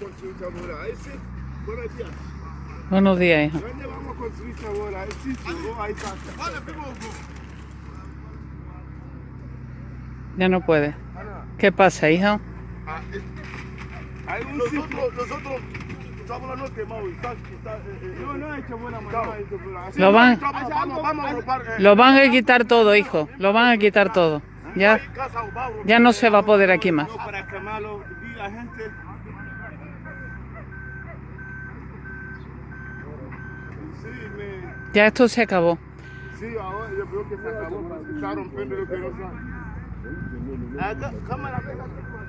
buenos días. Buenos días, hija. ¿Dónde vamos a construir esta bola? ¿El sitio? ¿No? Ahí está. Vale, primo. Ya no puede. ¿Qué pasa, hija? ah. Nosotros estamos no quemados. Está, está, no, no ha hecho buena manera. esto, pero así- Lo van- Vamos, vamos, vamos a agrupar, eh, Lo van a quitar todo, hijo. Lo van a quitar todo. Ya, ya no se va a poder aquí más. Sí, me. Ya esto se acabó. Sí, ahora yo creo que se acabó. Se está rompiendo lo que no sabe. Acá, cámara, pégate.